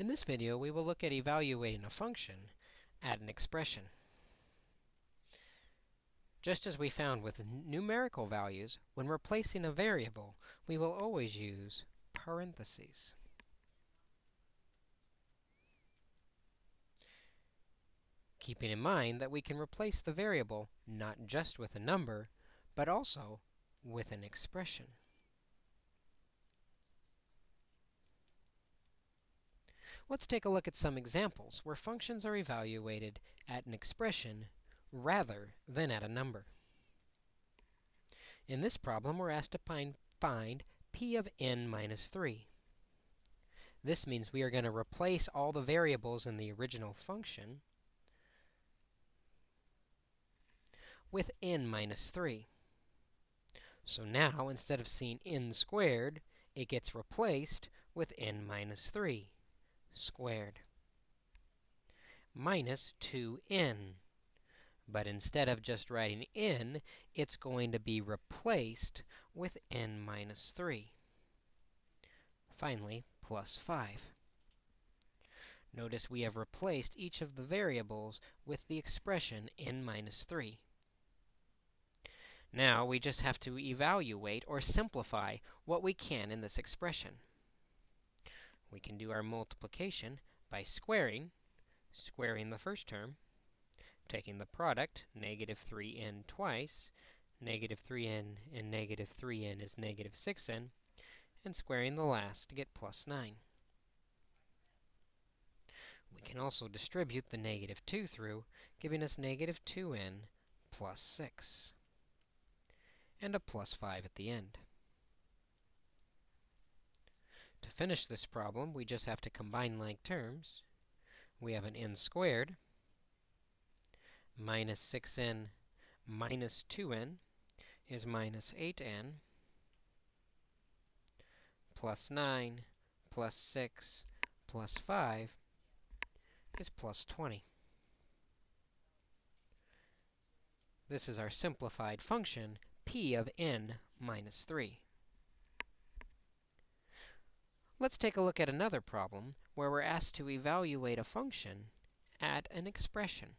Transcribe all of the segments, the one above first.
In this video, we will look at evaluating a function at an expression. Just as we found with numerical values, when replacing a variable, we will always use parentheses. Keeping in mind that we can replace the variable not just with a number, but also with an expression. Let's take a look at some examples where functions are evaluated at an expression rather than at a number. In this problem, we're asked to find, find p of n minus 3. This means we are going to replace all the variables in the original function with n minus 3. So now, instead of seeing n squared, it gets replaced with n minus 3 squared minus 2n. But instead of just writing n, it's going to be replaced with n minus 3. Finally, plus 5. Notice we have replaced each of the variables with the expression n minus 3. Now, we just have to evaluate or simplify what we can in this expression. We can do our multiplication by squaring, squaring the first term, taking the product, negative 3n twice, negative 3n and negative 3n is negative 6n, and squaring the last to get plus 9. We can also distribute the negative 2 through, giving us negative 2n plus 6, and a plus 5 at the end. To finish this problem, we just have to combine like terms. We have an n squared minus 6n minus 2n is minus 8n plus 9 plus 6 plus 5 is plus 20. This is our simplified function, p of n minus 3. Let's take a look at another problem where we're asked to evaluate a function at an expression.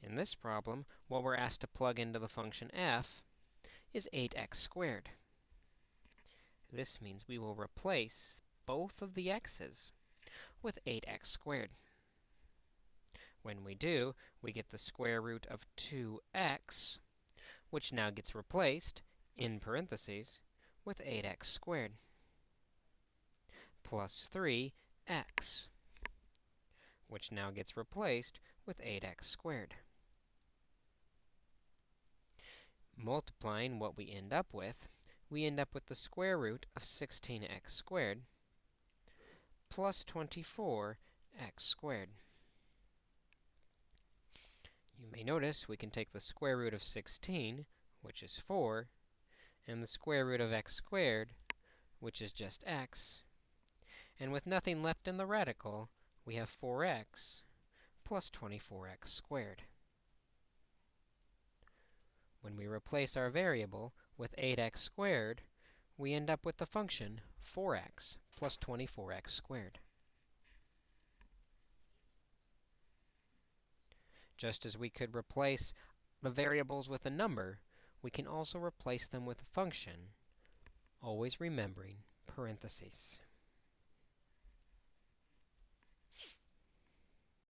In this problem, what we're asked to plug into the function f is 8x squared. This means we will replace both of the x's with 8x squared. When we do, we get the square root of 2x, which now gets replaced, in parentheses, with 8x squared, plus 3x, which now gets replaced with 8x squared. multiplying what we end up with, we end up with the square root of 16x squared plus 24x squared. You may notice we can take the square root of 16, which is 4, and the square root of x squared, which is just x. And with nothing left in the radical, we have 4x plus 24x squared. When we replace our variable with 8x squared, we end up with the function 4x plus 24x squared. Just as we could replace the variables with a number, we can also replace them with a function, always remembering parentheses.